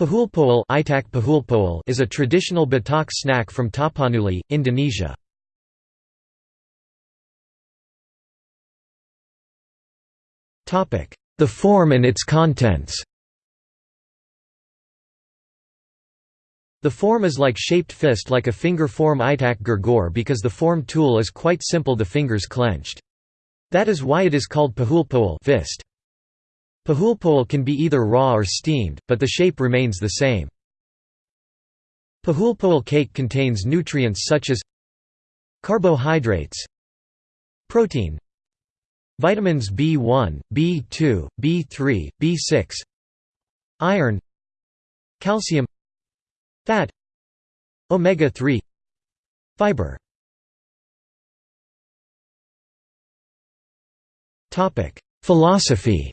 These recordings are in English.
Pahulpoel is a traditional Batak snack from Tapanuli, Indonesia. The form and its contents The form is like shaped fist like a finger form itak gurgor because the form tool is quite simple the fingers clenched. That is why it is called pahulpoel fist. Pahulpoel can be either raw or steamed, but the shape remains the same. Pahulpoel cake contains nutrients such as carbohydrates, protein, vitamins B1, B2, B3, B6, iron, calcium, fat, omega-3, fiber. Philosophy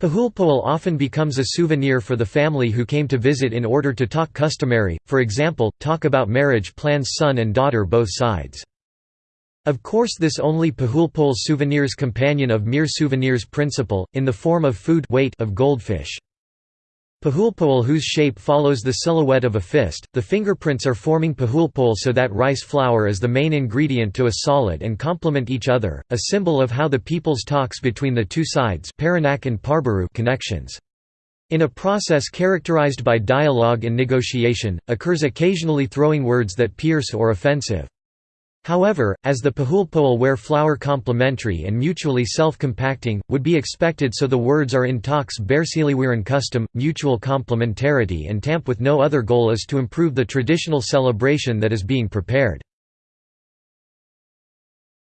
Pahulpoel often becomes a souvenir for the family who came to visit in order to talk customary, for example, talk about marriage plans son and daughter both sides. Of course this only Pahulpoel souvenirs companion of mere souvenirs principle, in the form of food weight of goldfish. Pahulpoel whose shape follows the silhouette of a fist, the fingerprints are forming pahulpoel so that rice flour is the main ingredient to a solid and complement each other, a symbol of how the peoples talks between the two sides connections. In a process characterized by dialogue and negotiation, occurs occasionally throwing words that pierce or offensive. However, as the pahulpoel wear flower complementary and mutually self-compacting, would be expected so the words are in talks bersiliweran custom, mutual complementarity and tamp with no other goal is to improve the traditional celebration that is being prepared.